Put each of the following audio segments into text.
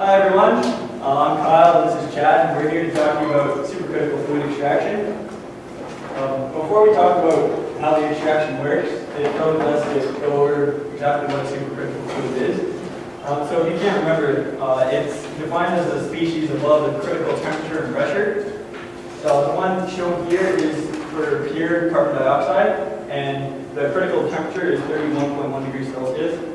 Hi everyone, uh, I'm Kyle, this is Chad, and we're here to talk to you about supercritical fluid extraction. Um, before we talk about how the extraction works, it probably best to go over exactly what supercritical fluid is. Um, so if you can't remember, uh, it's defined as a species above the critical temperature and pressure. So the one shown here is for pure carbon dioxide, and the critical temperature is 31.1 degrees Celsius.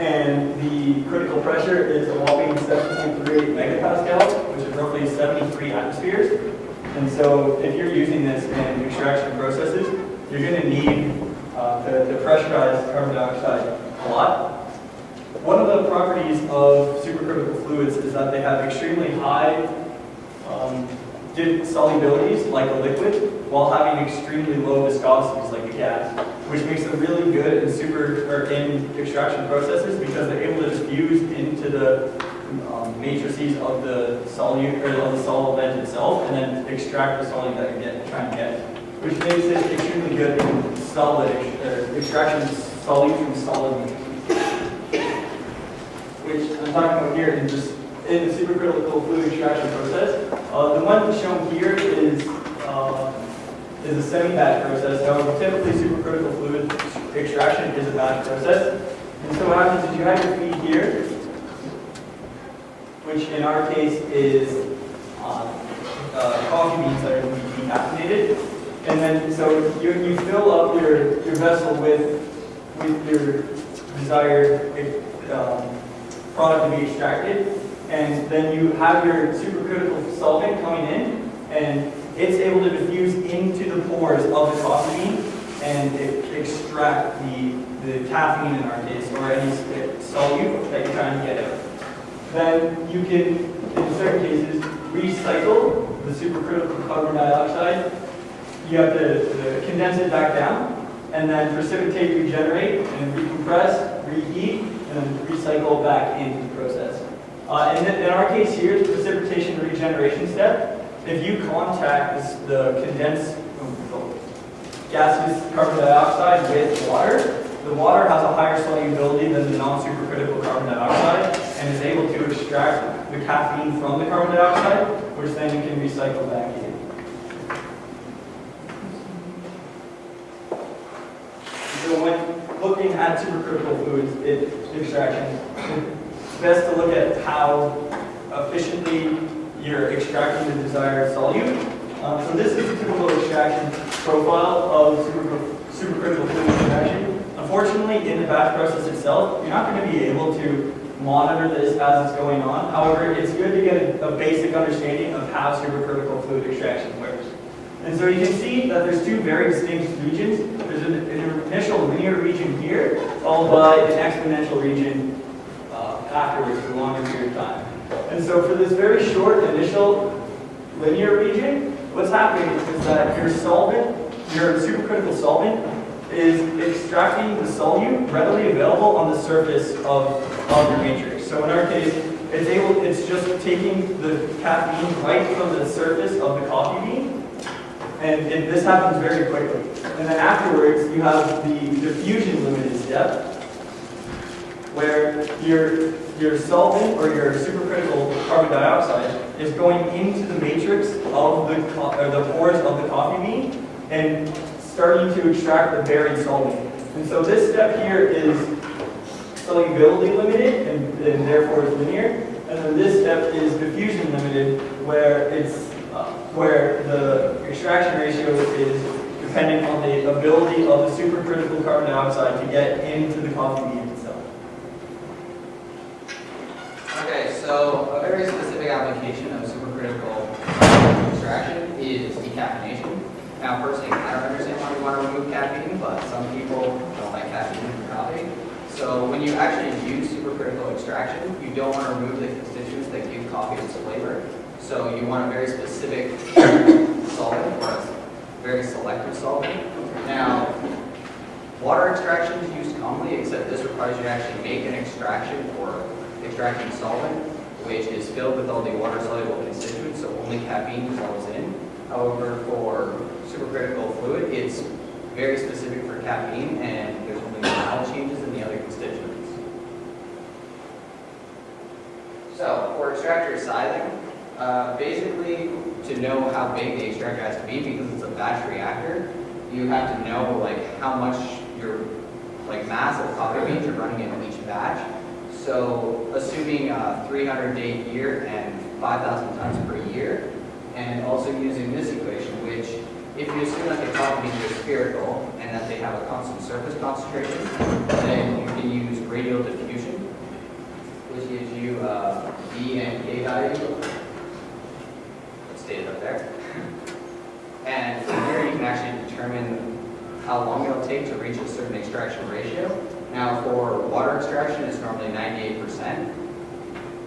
And the critical pressure is a whopping 7.38 megapascal, which is roughly 73 atmospheres. And so if you're using this in extraction processes, you're going to need uh, to, to pressurize carbon dioxide a lot. One of the properties of supercritical fluids is that they have extremely high um, solubilities, like a liquid, while having extremely low viscosities, like a gas, which makes them really good in super or in extraction processes because they're able to diffuse into the um, matrices of the solute or of the solvent itself, and then extract the solute that you're get, trying to get, which makes it extremely good in solid or extraction solute from solid which I'm talking about here in just in the supercritical fluid extraction process. Uh, the one shown here is uh, is a semi-batch process. However, typically supercritical fluid extraction is a batch process. And so what happens is you have your feed here, which in our case is uh, uh, coffee beans that are going to be decaffeinated. And then so you, you fill up your, your vessel with with your desired um, product to be extracted, and then you have your supercritical solvent coming in, and it's able to diffuse into the pores of the coffee and extract the, the caffeine in our case, or any solute that you're trying to get out. Then you can, in certain cases, recycle the supercritical carbon dioxide. You have to, to condense it back down, and then precipitate, regenerate, and recompress, reheat, and then recycle back into the process. Uh, and in our case here, the precipitation regeneration step, if you contact the condensed um, gaseous carbon dioxide with water, the water has a higher solubility than the non-supercritical carbon dioxide and is able to extract the caffeine from the carbon dioxide, which then you can recycle back in. So when looking at supercritical fluids it, extraction, it's best to look at how efficiently you're extracting the desired solute. Um, so this is a typical extraction profile of supercritical fluid extraction. Unfortunately, in the batch process itself, you're not going to be able to monitor this as it's going on. However, it's good to get a, a basic understanding of how supercritical fluid extraction works. And so you can see that there's two very distinct regions. There's an, an initial linear region here, followed by an exponential region uh, afterwards for longer period of time. And so for this very short initial linear region, what's happening is that your solvent, your supercritical solvent, is extracting the solute readily available on the surface of, of your matrix. So in our case, it's able, it's just taking the caffeine right from the surface of the coffee bean and it, this happens very quickly. And then afterwards, you have the diffusion limited step, where your, your solvent or your supercritical carbon dioxide is going into the matrix of the, or the pores of the coffee bean and starting to extract the buried solvent. And so this step here is solubility limited and, and therefore it's linear. And then this step is diffusion limited where it's uh, where the extraction ratio is dependent on the ability of the supercritical carbon dioxide to get into the coffee bean itself. Okay, so a very specific application of supercritical extraction is decaffeination. Now, personally, I don't understand why we want to remove caffeine, but some people don't like caffeine in coffee. So when you actually use supercritical extraction, you don't want to remove the constituents that give coffee its flavor. So you want a very specific solvent or a very selective solvent. Now, water extraction is used commonly, except this requires you to actually make an extraction or extracting solvent, which is filled with all the water-soluble constituents, so only caffeine dissolves in. However, for supercritical fluid, it's very specific for caffeine, and there's only mild changes in the other constituents. So for extractor sizing, uh, basically to know how big the extractor has to be because it's a batch reactor, you have to know like how much your like mass of coffee beans you're running in each batch. So assuming a 300 day year and 5,000 tons per year, and also using this equation, which if you assume that the beans are spherical and that they have a constant surface concentration, then you can use radial diffusion, which gives you uh, and K value. Let's state it up there. And from here, you can actually determine how long it'll take to reach a certain extraction ratio. Now, for water extraction, it's normally 98%.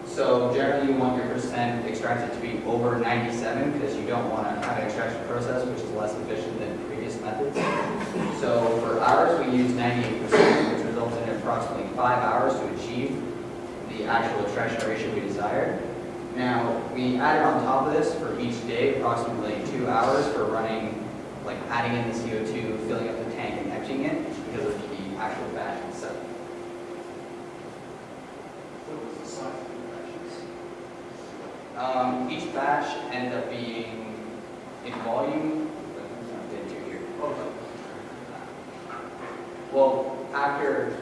So generally, you want your percent extracted to be over 97 because you don't want to have an extraction process which is less efficient than previous methods. So for ours, we use 98%, which results in approximately five hours to achieve the actual extraction ratio we desired. Now, we added on top of this for each day approximately two hours for running, like adding in the CO2, filling up the tank and emptying it because of the actual batch itself. What was the size of the batches? Um, each batch ended up being in volume. Well, after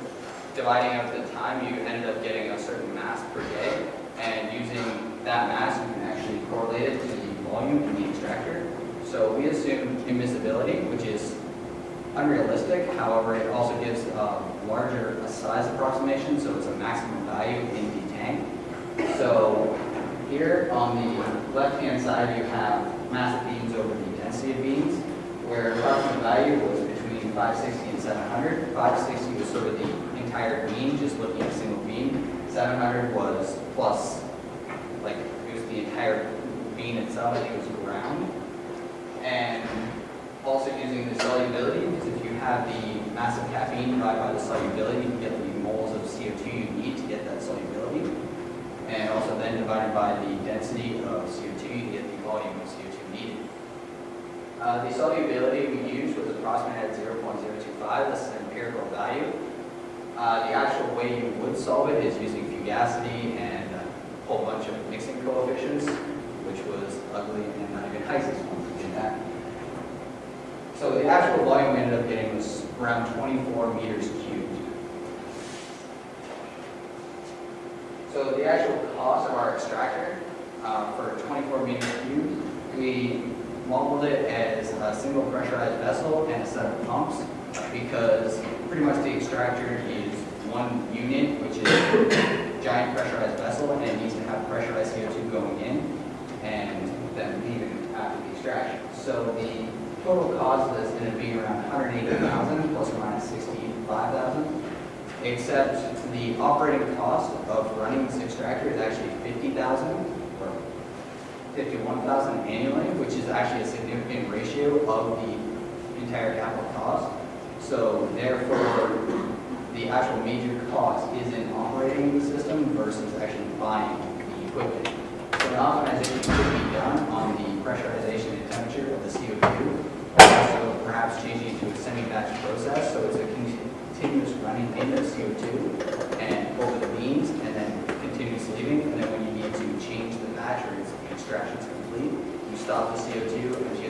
dividing up the time, you ended up getting a certain mass per day, and using that mass, you can actually correlate it to the volume in the extractor. So we assume immiscibility, which is unrealistic, however, it also gives a larger size approximation, so it's a maximum value in the tank. So here on the left-hand side, you have mass of beans over the density of beans, where approximate value was between 560 and 700. 560 was sort of the entire bean, just looking at a single bean. 700 was plus, like, it was the entire bean itself, it was ground. And also using the solubility, because if you have the mass of caffeine divided by the solubility, you can get the moles of CO2 you need to get that solubility. And also then divided by the density of CO2, you get the volume of CO2 needed. Uh, the solubility we used was approximately at 0.025, this is an empirical value. Uh, the actual way you would solve it is using fugacity and a whole bunch of mixing coefficients, which was ugly and not even HYSYS once we did that. So the actual volume we ended up getting was around 24 meters cubed. So the actual cost of our extractor uh, for 24 meters cubed, we modeled it as a single pressurized vessel and a set of pumps because pretty much the extractor is one unit, which is a giant pressurized vessel, and it needs to have pressurized CO2 going in and then leaving after the extraction. So the total cost of this is going to be around 180,000 plus or minus 65,000 except the operating cost of running this extractor is actually 50,000 or 51,000 annually, which is actually a significant ratio of the entire capital cost. So therefore, the actual major cost is in operating the system versus actually buying the equipment. So an optimization CO2